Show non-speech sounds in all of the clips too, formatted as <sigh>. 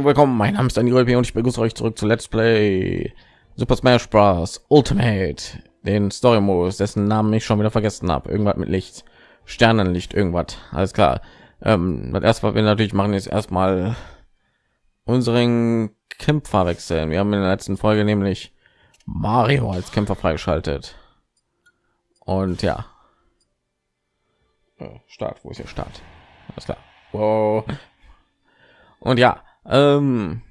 und willkommen. Mein Name ist Daniel und ich begrüße euch zurück zu Let's Play Super Smash Bros. Ultimate, den Story Modus, dessen Namen ich schon wieder vergessen habe. Irgendwas mit Licht, Sternenlicht, irgendwas. Alles klar. Ähm, das erste, was wir natürlich machen, ist erstmal unseren Kämpfer wechseln. Wir haben in der letzten Folge nämlich Mario als Kämpfer freigeschaltet. Und ja. Äh, Start, wo ist der Start? Alles klar. Wow. Und ja, ähm,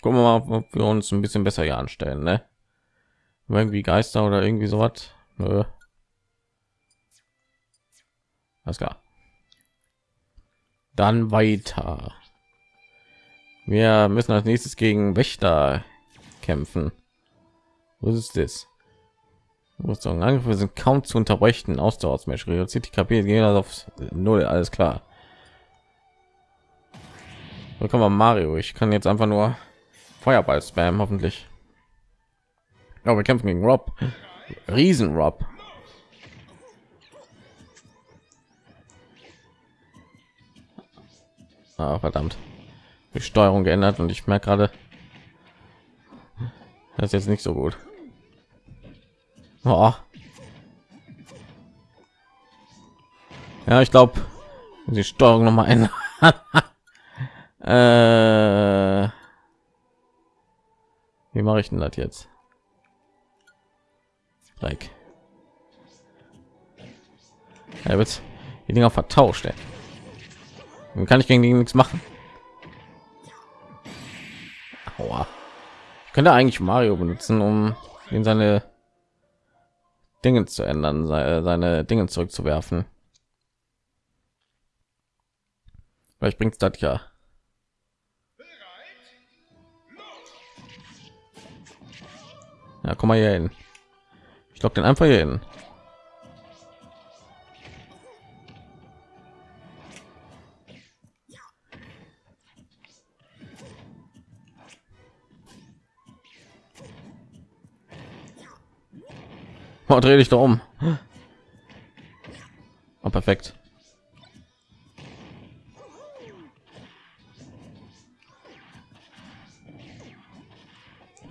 gucken wir mal, ob wir uns ein bisschen besser hier anstellen, ne? Irgendwie Geister oder irgendwie so was. Nö. Alles klar. Dann weiter. Wir müssen als nächstes gegen Wächter kämpfen. Was ist das? Rüstung Angriffe sind kaum zu unterbrechen. Ausdauersmatch reduziert die KP gehen auf null. Alles klar. Willkommen Mario. Ich kann jetzt einfach nur Feuerball spam, hoffentlich. Aber wir kämpfen gegen Rob. Riesen Rob. Ah, verdammt. Die Steuerung geändert und ich merke gerade, das ist jetzt nicht so gut. Oh. Ja, ich glaube, die Steuerung noch mal ändern. <laughs> äh, wie mache ich denn das jetzt? Like. Er wird die Dinger vertauscht. Ey. Dann kann ich gegen die nichts machen. Aua. Ich könnte eigentlich Mario benutzen, um in seine Dinge zu ändern, seine Dinge zurückzuwerfen. Vielleicht bringt das ja. Ja, komm mal hier hin. Ich glaube den einfach hier hin. Oh, dreh dich da um. Oh, perfekt.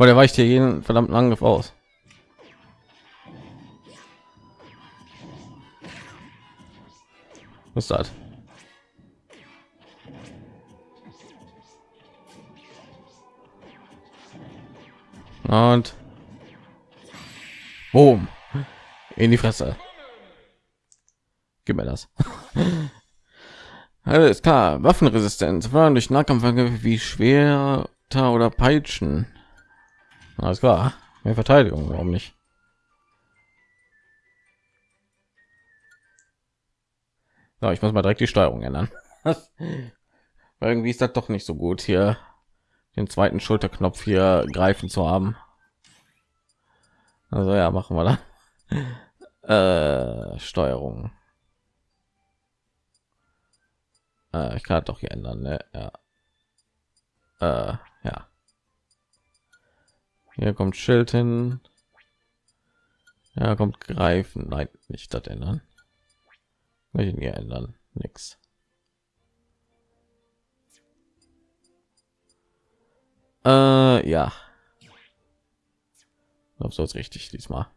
Weil der weicht hier jeden verdammten Angriff aus. Was ist das? Und Boom. In die Fresse. Gib mir das. <laughs> Alles klar. Waffenresistenz waren durch Nahkampfangriffe wie Schwerter oder Peitschen. Alles klar. Mehr Verteidigung, warum nicht? So, ich muss mal direkt die Steuerung ändern. <laughs> irgendwie ist das doch nicht so gut hier den zweiten Schulterknopf hier greifen zu haben. Also ja, machen wir da. <laughs> Äh, Steuerung. Äh, ich kann doch hier ändern, ne? Ja. Äh, ja. Hier kommt Schild hin. Ja, kommt greifen. Nein, nicht das ändern. Welchen hier ändern? Nix. Äh, ja. Ich so ist richtig diesmal.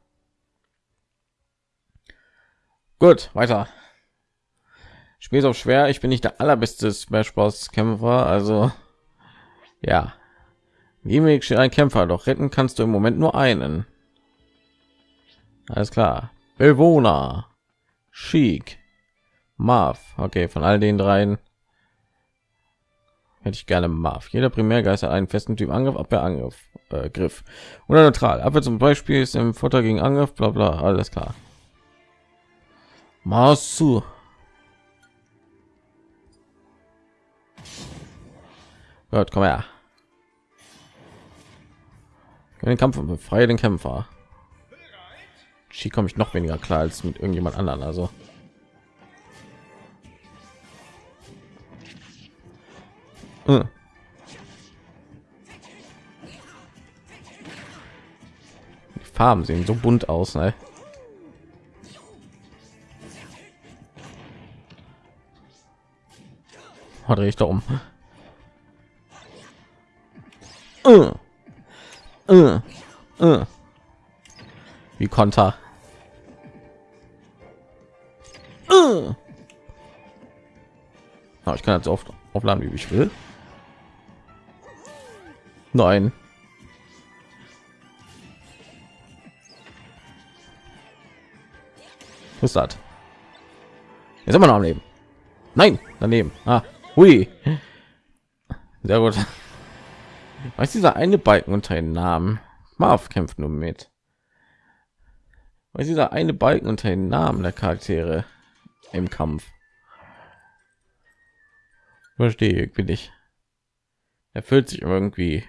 Gut, weiter. Spiel auf schwer. Ich bin nicht der allerbeste Smash Bros. Kämpfer, also ja. Gimmick steht ein Kämpfer, doch retten kannst du im Moment nur einen. Alles klar. Bewohner, Chic, Marv. Okay, von all den dreien hätte ich gerne Marv. Jeder Primärgeist hat einen festen Typ Angriff, Abwehr, Angriff, äh, Griff oder neutral. Abwehr zum Beispiel ist im Futter gegen Angriff, bla bla. Alles klar. Masu. Gut, komm her den Kampf und befreie den Kämpfer. Hier komme ich noch weniger klar als mit irgendjemand anderen. Also hm. die Farben sehen so bunt aus, ne? Drehe ich da um. Uh. Uh. Uh. Wie Konter. Oh, ich kann jetzt oft aufladen, wie ich will. Nein. Was das? Jetzt immer noch am Leben. Nein, daneben. Ah, hui. Sehr gut. Ist dieser eine Balken unter den Namen? Marv kämpft nur mit. Ist dieser eine Balken unter den Namen der Charaktere im Kampf? Verstehe bin ich. Erfüllt sich irgendwie.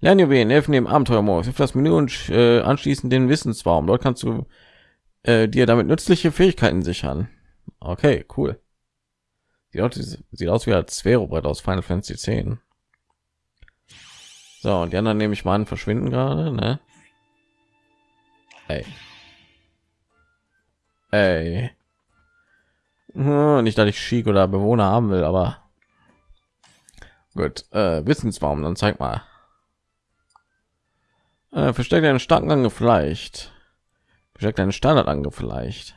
Lernjuwelen helfen dem Abenteuermodus. Das Menü und äh, anschließend den Wissensbaum. Dort kannst du äh, dir damit nützliche Fähigkeiten sichern. Okay, cool. Sieht aus, sieht aus wie ein Sphärobrett aus Final Fantasy 10. So, und die anderen nehme ich mal an, verschwinden gerade, ne? Ey. Ey. Hm, nicht, dass ich Schick oder Bewohner haben will, aber gut. Äh, Wissensbaum, dann zeig mal. Äh, versteckt einen starken Ange vielleicht. Versteckt einen Standard Ange vielleicht.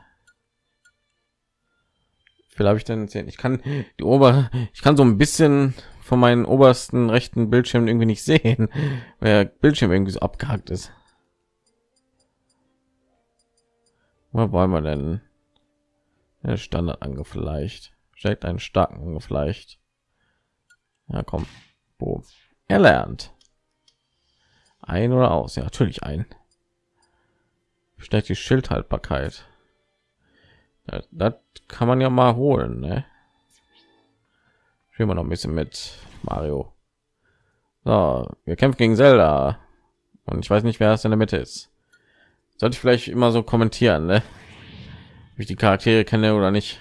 Habe ich denn erzählt? Ich kann die Ober, ich kann so ein bisschen von meinen obersten rechten Bildschirm irgendwie nicht sehen, <laughs> weil der Bildschirm irgendwie so abgehackt ist. Was wollen wir denn? Ja, Standard ange vielleicht. Steckt einen starken ange vielleicht. Ja, komm. Boom. Er lernt. Ein oder aus? Ja, natürlich ein. Steckt die Schildhaltbarkeit. Das, das kann man ja mal holen, ne? Spielen wir noch ein bisschen mit Mario. So, wir kämpfen gegen Zelda. Und ich weiß nicht, wer es in der Mitte ist. Sollte ich vielleicht immer so kommentieren, ne? Wie ich die Charaktere kenne oder nicht.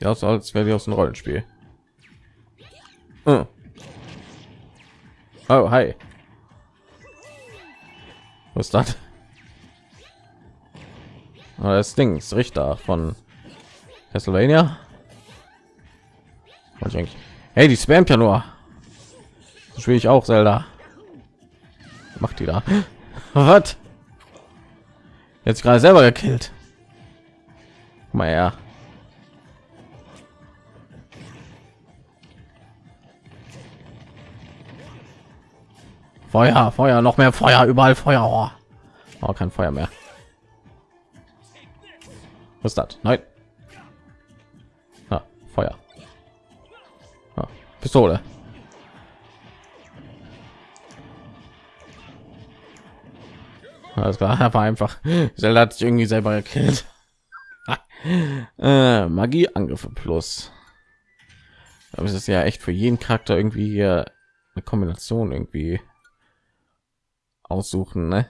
Ja, so als wäre die aus dem Rollenspiel. Hm. Oh, hi. Was ist das? Das Ding ist Richter von Castlevania. Hey, die spammt ja nur. So spiele ich auch Zelda. Macht die da? <gasps> Was? Jetzt gerade selber gekillt. Mal ja. Feuer, Feuer, noch mehr Feuer, überall Feuer. Oh, kein Feuer mehr. Was ist das? Nein. Ah, Feuer. Ah, Pistole. Alles klar, <laughs> aber einfach. Zelda hat sich irgendwie selber gekillt. <laughs> äh, Magie Angriffe plus. Aber es ist ja echt für jeden Charakter irgendwie eine Kombination irgendwie aussuchen, ne?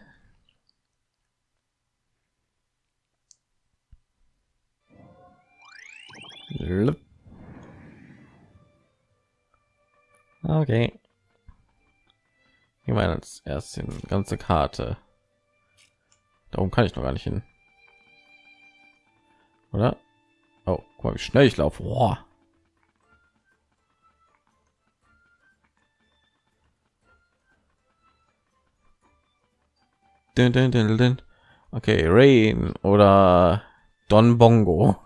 Okay. Ich meine als erst die ganze Karte. Darum kann ich noch gar nicht hin. Oder? Oh, guck mal, wie schnell ich laufe. Boah. Okay, Rain oder Don Bongo.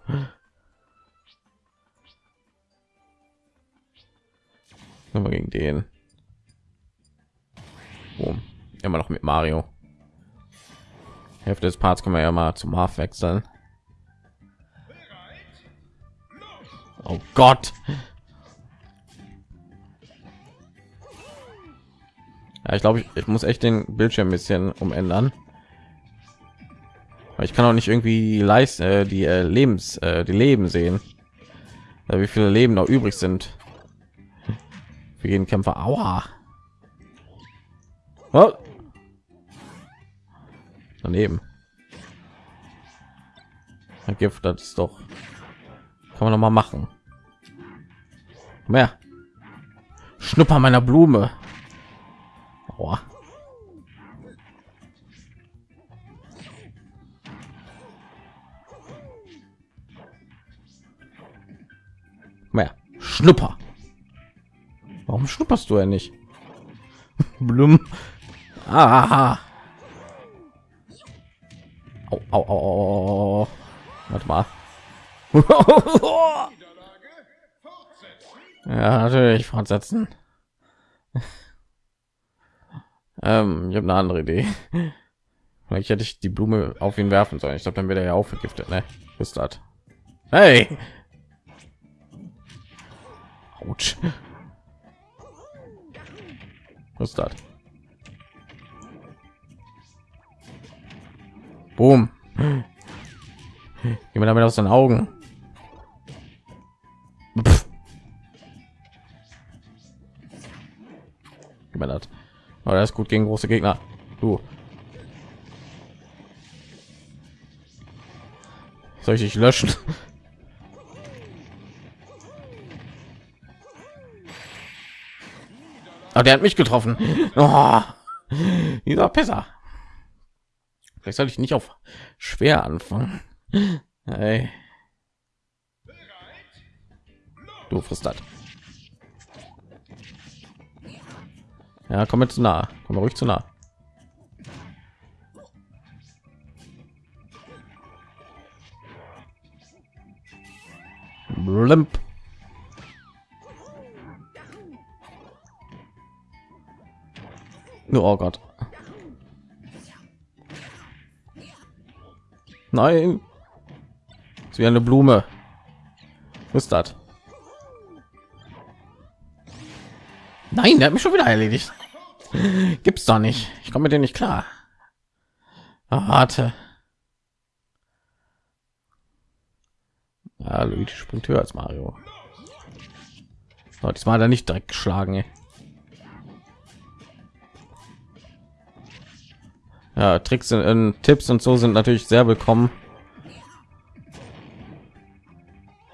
Immer gegen den. Boom. Immer noch mit Mario. Hälfte des Parts können wir ja mal zum Marv wechseln. Oh Gott. Ja, ich glaube, ich, ich muss echt den Bildschirm ein bisschen umändern. ich kann auch nicht irgendwie leisten äh, die äh, Lebens äh, die Leben sehen. Ja, wie viele Leben noch übrig sind für jeden Kämpfer. Aua. Oh. Daneben. Gift, das ist doch kann man noch mal machen. Mehr. Schnupper meiner Blume. Aua. Schnupper. Warum schnupperst du ja nicht? <laughs> Blum. Aha. Au, au, au, au. Warte mal. <laughs> ja, natürlich fortsetzen. <laughs> ähm, ich habe eine andere Idee. Vielleicht hätte ich die Blume auf ihn werfen sollen. Ich glaube, dann wird er ja auch vergiftet, ne? Bis das. Hey! Autsch. Was ist das? Boom. Jemand damit aus den Augen. Pff. Aber das ist gut gegen große Gegner. Du. Soll ich dich löschen? Aber der hat mich getroffen. <laughs> Oh, dieser Pisser. Vielleicht soll ich nicht auf schwer anfangen. Hey. Du frisst das. Ja, komm jetzt zu nah. Komm ruhig zu nah. Blimp. Oh Gott. Nein. ist wie eine Blume. Was ist das? Nein, der hat mich schon wieder erledigt. <laughs> Gibt's doch nicht. Ich komme mit dem nicht klar. Oh, warte. Ja, Luigi springt höher als Mario. So, diesmal hat er nicht direkt geschlagen. Ey. Ja, Tricks und Tipps und so sind natürlich sehr willkommen.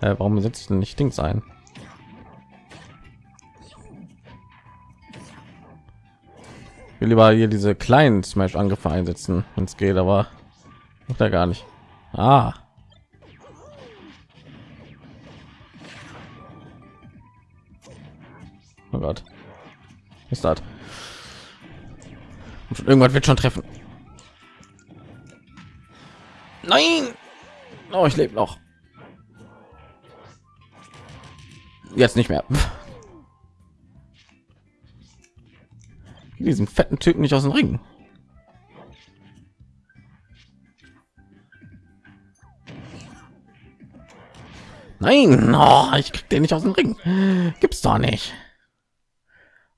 Äh, warum setzt denn nicht Dings ein? Ich will lieber hier diese kleinen Smash Angriffe einsetzen, wenn es geht, aber macht er gar nicht. Ah. Oh Gott. Ist das? Irgendwas wird schon treffen. Nein! Oh, ich lebe noch. Jetzt nicht mehr. <laughs> Diesen fetten Typen nicht aus dem Ring. Nein, oh, ich krieg den nicht aus dem Ring. Gibt's doch nicht.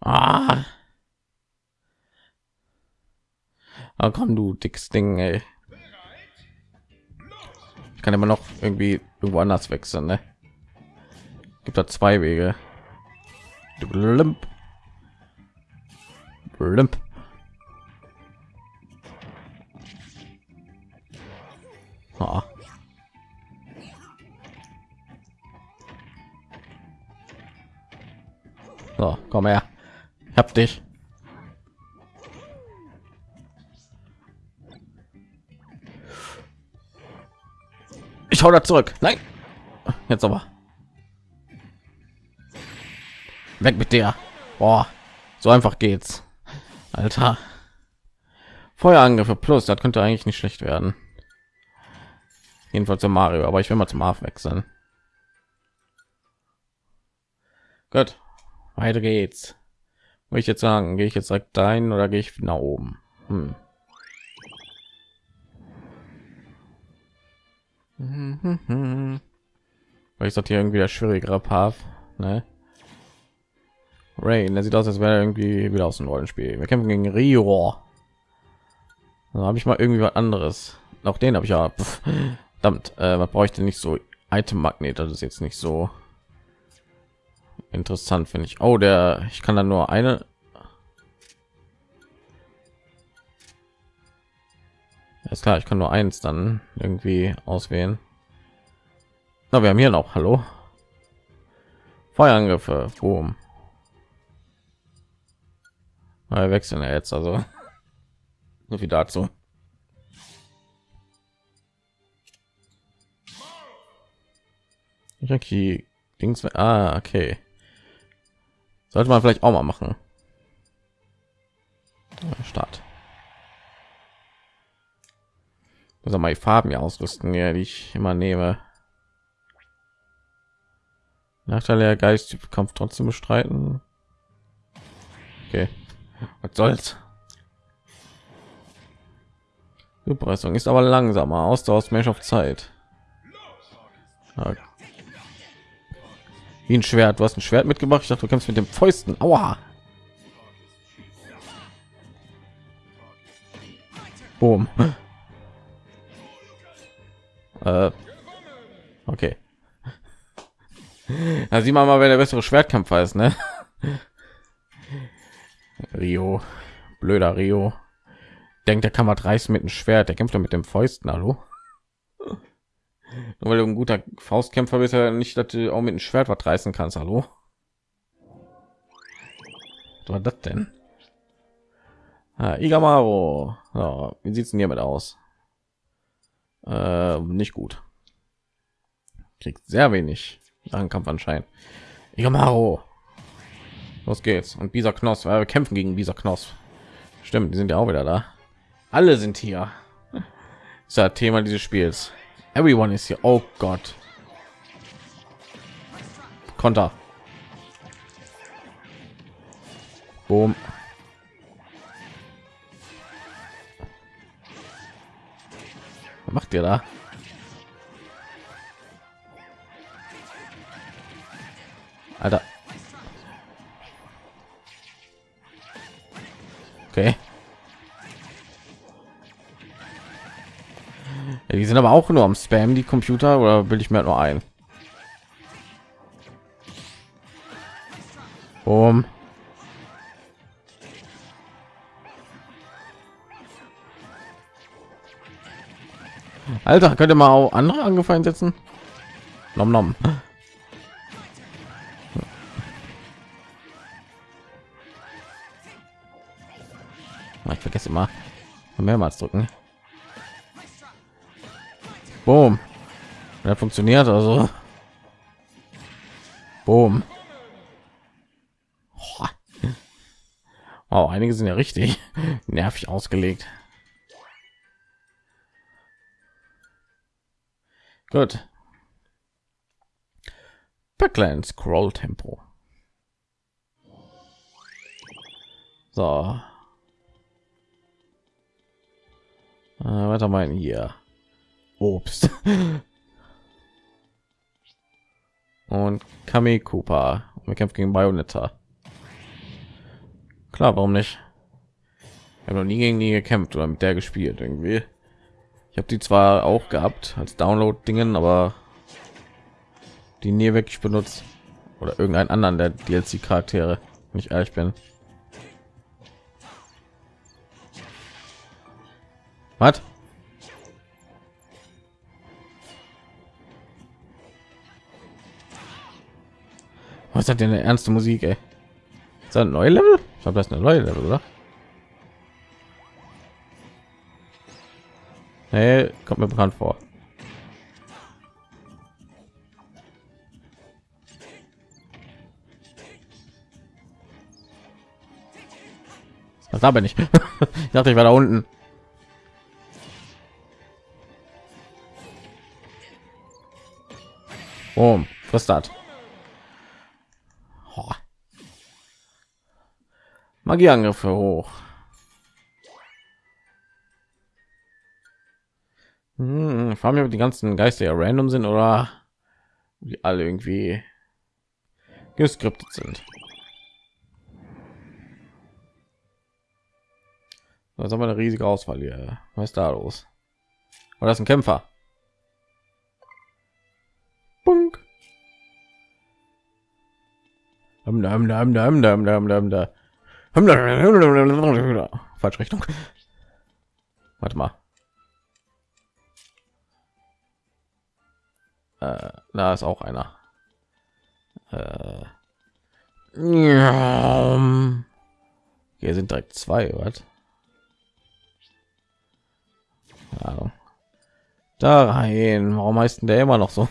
Ah. Oh, komm, du dickes Ding, ey. Ich kann immer noch irgendwie irgendwo anders wechseln, ne? Gibt da zwei Wege. Blimp. Blimp. Ah. So, komm her. Hab dich. Ich hau da zurück. Nein. Jetzt aber. Weg mit der. Boah, so einfach geht's. Alter. Feuerangriffe plus, das könnte eigentlich nicht schlecht werden. Jedenfalls zum Mario, aber ich will mal zum Arf wechseln. Gut, weiter geht's. Will ich jetzt sagen, gehe ich jetzt direkt dahin oder gehe ich nach oben? Hm. Weil ich sollte hier irgendwie der schwierigere Path, ne? Rain, der sieht aus, als wäre irgendwie wieder aus dem Rollenspiel. Wir kämpfen gegen Rio. Da habe ich mal irgendwie was anderes. Auch den habe ich ja. Damit, äh, was brauche ich denn nicht so? Item Magnet, das ist jetzt nicht so interessant, finde ich. Oh, der, ich kann dann nur eine. Ist klar, ich kann nur eins dann irgendwie auswählen. Na, wir haben hier noch. Hallo. Feuerangriffe. Boom. Wir wechseln jetzt also. <laughs> So viel dazu. Ich die Dings. Ah, okay. Sollte man vielleicht auch mal machen. Start. Muss mal die Farben hier ausrüsten, ja, die ich immer nehme. Nachteil der Geist Kampf trotzdem bestreiten. Okay, was soll's? Überpressung ist aber langsamer. Ausdauer Mensch auf Zeit. Okay. Wie ein Schwert. Du hast ein Schwert mitgebracht. Ich dachte, du kämpfst mit dem Fäusten. Aua. Boom. Äh, okay. <laughs> Da sieht man mal, wer der bessere Schwertkämpfer ist, ne? <laughs> Rio. Blöder Rio denkt, der kann was reißen mit dem Schwert. Der kämpft doch mit dem Fäusten, hallo? <laughs> Nur weil du ein guter Faustkämpfer bist, ja nicht, dass du auch mit dem Schwert was reißen kannst, hallo? Was war das denn? Ah, Igamaro. Ja, wie sieht's denn hiermit aus? Äh, nicht gut. Kriegt sehr wenig Kampf anscheinend. Igamaro. Los geht's. Und dieser Knoss, weil wir kämpfen gegen dieser Knoss. Stimmt, die sind ja auch wieder da. Alle sind hier. Das ist ja Thema dieses Spiels. Everyone ist hier. Oh Gott. Konter. Boom. Was macht ihr da? Alter. Okay. Ja, die sind aber auch nur am Spam, die Computer, oder will ich mir nur ein? Um. Alter, könnte mal auch andere angefallen setzen? Nom nom. Ich vergesse immer mehrmals drücken. Boom. Der funktioniert also. Boom. Oh, einige sind ja richtig <laughs> nervig ausgelegt. Gut. Backland Scroll Tempo. So. Äh, weiter mal hier. Obst. <laughs> Und Kami Cooper. Wir kämpfen gegen Bayonetta. Klar, warum nicht? Ich habe noch nie gegen die gekämpft oder mit der gespielt irgendwie. Habe die zwar auch gehabt als Download-Dingen, aber die nie wirklich benutzt oder irgendeinen anderen der DLC-Charaktere, wenn ich ehrlich bin. Was? Was hat denn eine ernste Musik, ey? Ist das ein neue Level? Ich habe das eine neue Level, oder? Hey, kommt mir bekannt vor. Was da bin ich? <laughs> ich dachte, ich war da unten. Oh, was das? Magieangriffe hoch. Hm, vor allem die ganzen Geister ja random sind oder wie alle irgendwie geskriptet sind. Das haben wir eine riesige Auswahl hier. Was ist da los? Oder das ist ein Kämpfer? Bunk. Falsche Richtung. Warte mal. Äh, da ist auch einer. Äh, hier sind direkt zwei, was? Da rein. Warum heißt denn der immer noch so?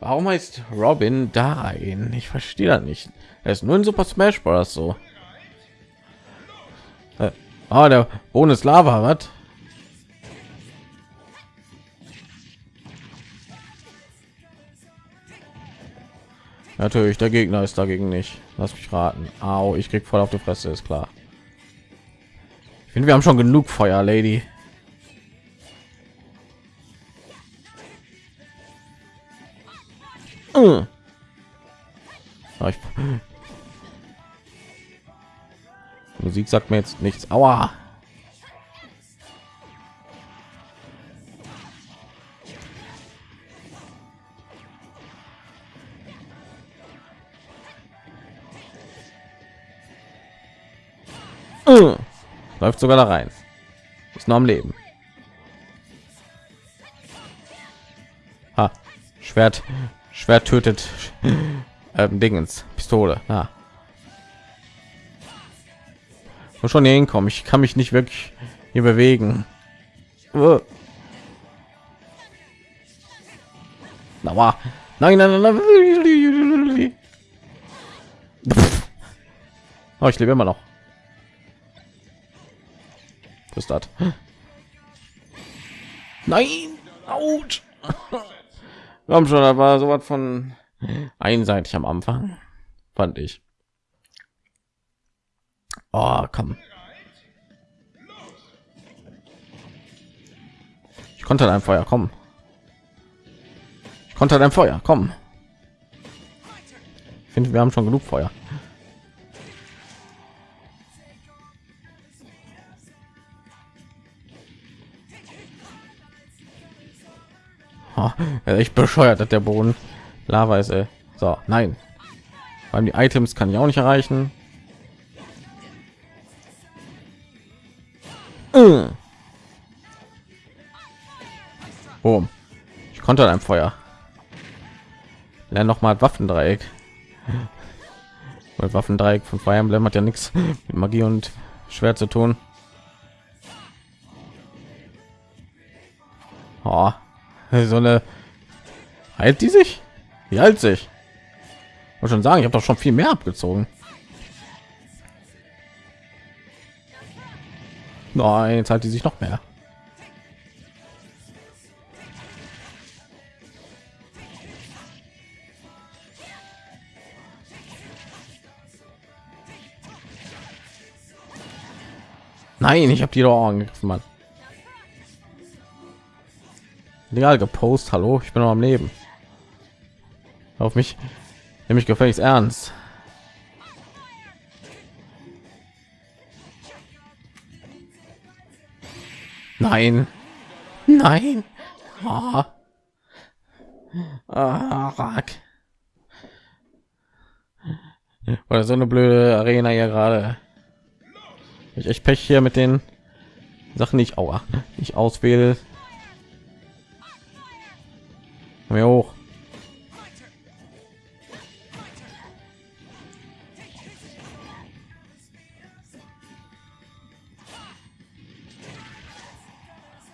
Warum heißt Robin da ein? Ich verstehe das nicht. Er ist nur in Super Smash Bros. so. Äh, ah, der Bonus Lava, was? Natürlich, der Gegner ist dagegen nicht. Lass mich raten. Au, ich krieg voll auf die Fresse, ist klar. Ich finde, wir haben schon genug Feuer, Lady. Ich... Musik sagt mir jetzt nichts. Aua. Läuft sogar da rein. Ist noch am Leben. Ha. Schwert. Schwert tötet <laughs> ähm, Dingens. Pistole. Ah. Muss schon hier hinkommen. Ich kann mich nicht wirklich hier bewegen. Na, nein, nein, nein, nein. <laughs> Oh, ich lebe immer noch. Ist das? Nein! Autsch! Komm schon, da war so was von einseitig am Anfang, fand ich. Oh, komm. Ich konnte ein Feuer, kommen. Ich konnte ein Feuer, kommen. Ich finde, wir haben schon genug Feuer. Echt bescheuert, dass der Boden Lava. Ey. So, nein. Weil die Items kann ich auch nicht erreichen. Boom. Ich konnte ein Feuer. Lern noch mal Waffendreieck. Weil Waffendreieck von Fire Emblem hat ja nichts mit Magie und schwer zu tun. So eine heilt die sich? Wie alt sich? Muss schon sagen, ich habe doch schon viel mehr abgezogen. Nein, jetzt hat die sich noch mehr. Nein, ich habe die doch angegriffen, Mann. Legal gepostet, hallo, ich bin noch am Leben. Auf mich, nämlich gefälligst ernst. Nein. Nein. Oh. Oder so eine blöde Arena hier gerade. Ich echt Pech hier mit den Sachen, nicht aua, ich auswähle. Mir hoch.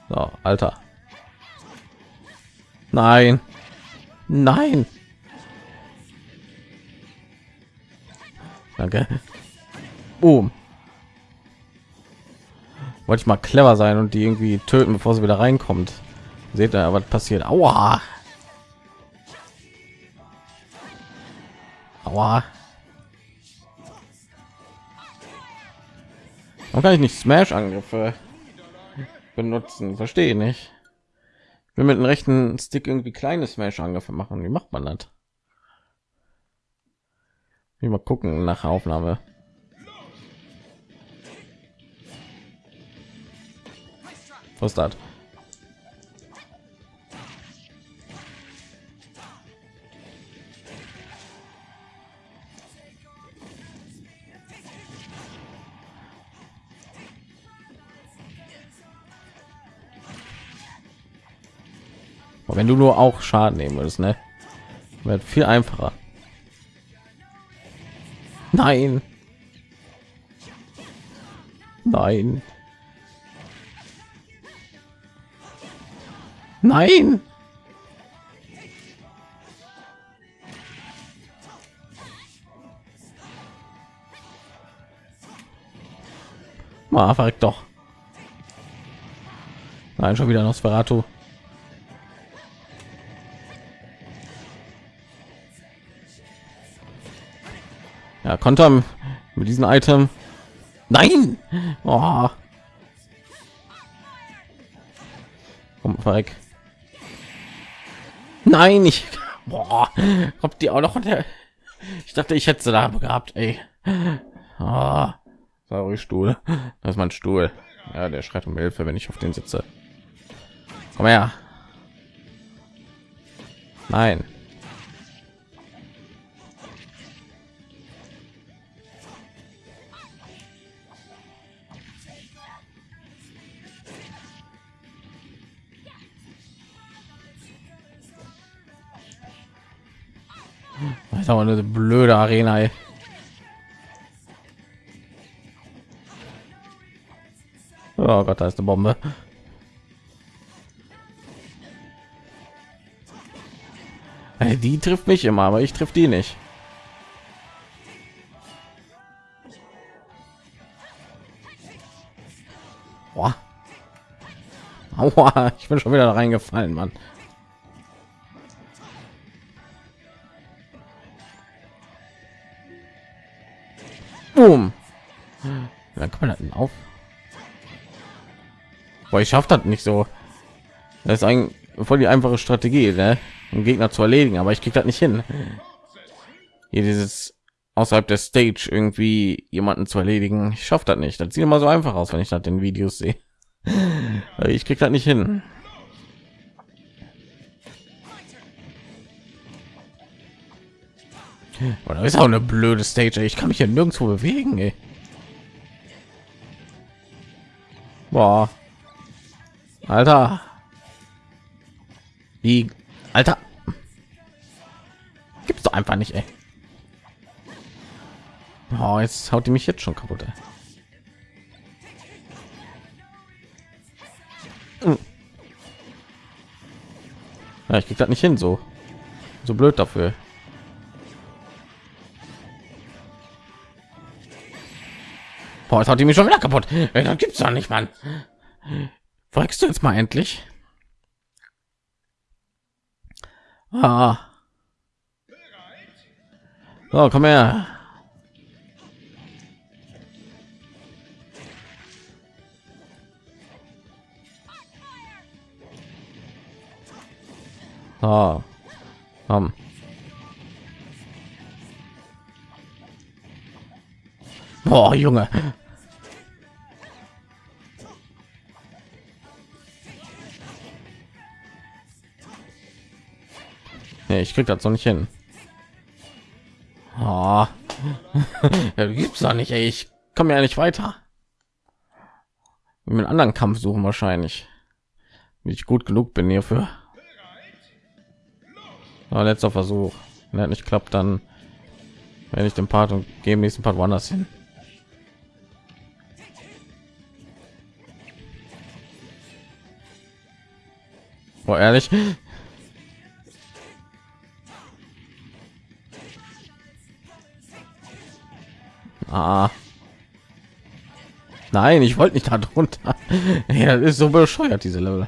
So, Alter. Nein. Nein. Danke. Boom. Wollte ich mal clever sein und die irgendwie töten, bevor sie wieder reinkommt. Seht ihr, was passiert? Aua. Aua. Warum kann ich nicht Smash-Angriffe benutzen? Verstehe nicht. Ich will mit dem rechten Stick irgendwie kleine Smash-Angriffe machen. Wie macht man das? Wie mal gucken nach Aufnahme. Was ist das? Aber wenn du nur auch Schaden nehmen würdest, ne? Wird viel einfacher. Nein. Nein. Nein. Mal verrückt doch. Nein, schon wieder Nosferatu. Ja, Konter mit diesem Item. Nein! Oh. Komm, verreck. Nein, ich. Boah, kommt die auch noch. Ich dachte, ich hätte sie da gehabt, ey. Oh. Sorry, Stuhl. Das ist mein Stuhl. Ja, der schreit um Hilfe, wenn ich auf den sitze. Komm her. Nein. Ist aber eine blöde Arena. Ey. Oh Gott, da ist eine Bombe. Ey, die trifft mich immer, aber ich trifft die nicht. Boah. Aua, ich bin schon wieder reingefallen, Mann. Boom. Dann kann man denn auf. Boah, ich schafft das nicht so. Das ist ein voll die einfache Strategie, ne? um Gegner zu erledigen, aber ich krieg das nicht hin. Hier dieses außerhalb der Stage irgendwie jemanden zu erledigen, ich schaffe das nicht. Das sieht immer so einfach aus, wenn ich das in Videos sehe. <laughs> Ich krieg das nicht hin. Oder ist auch eine blöde Stage. Ich kann mich ja nirgendwo bewegen. Ey. Boah. Alter. Wie? Alter. Gibt's doch einfach nicht, ey. Oh, jetzt haut die mich jetzt schon kaputt. Ey. Hm. Ja, ich krieg das nicht hin, so so blöd dafür. Boah, jetzt haut die mich schon wieder kaputt. Das gibt's doch nicht, Mann. Folgst du jetzt mal endlich? Ah. So, komm her. Ah. Komm. Boah, Junge. Nee, ich krieg das so nicht hin. <laughs> Oh. gibt's da nicht, ey. Ich komme ja nicht weiter. Mit anderen Kampf suchen wahrscheinlich. Ich gut genug bin hierfür. Ja, letzter Versuch. Wenn er nicht klappt, dann wenn ich den Part und gehen nächsten Part woanders hin. Oh, ehrlich? Ah. Nein, ich wollte nicht da drunter. Ja, das ist so bescheuert, diese Level.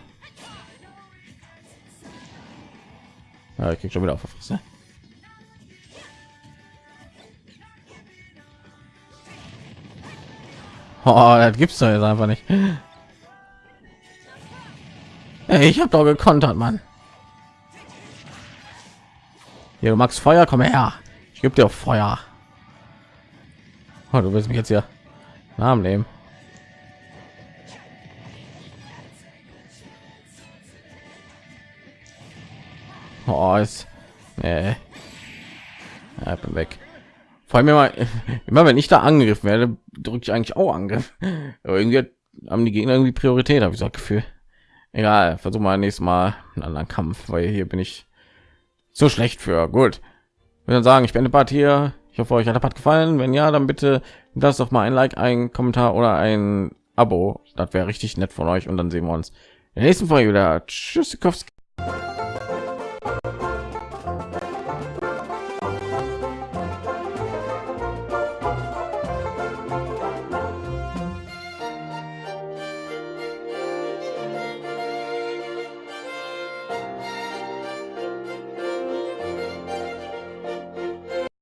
Ja, ich krieg schon wieder auf der Fresse. Oh, das gibt's doch jetzt einfach nicht. Hey, ich habe doch gekontert, Mann. Hier, du magst Feuer, komm her. Ich gebe dir Feuer. Oh, du willst mich jetzt ja Namen nehmen. Oh, ist nee. ja, bin weg. Vor allem immer, <laughs> immer wenn ich da angegriffen werde, drücke ich eigentlich auch Angriff. Aber irgendwie haben die Gegner irgendwie Priorität, habe ich so Gefühl. Egal, versuch mal nächstes Mal einen anderen Kampf, weil hier bin ich so schlecht für. Gut. Ich würde sagen, ich bin Part hier. Ich hoffe, euch hat der Part gefallen. Wenn ja, dann bitte lasst doch mal ein Like, ein Kommentar oder ein Abo. Das wäre richtig nett von euch. Und dann sehen wir uns in der nächsten Folge wieder. Tschüss,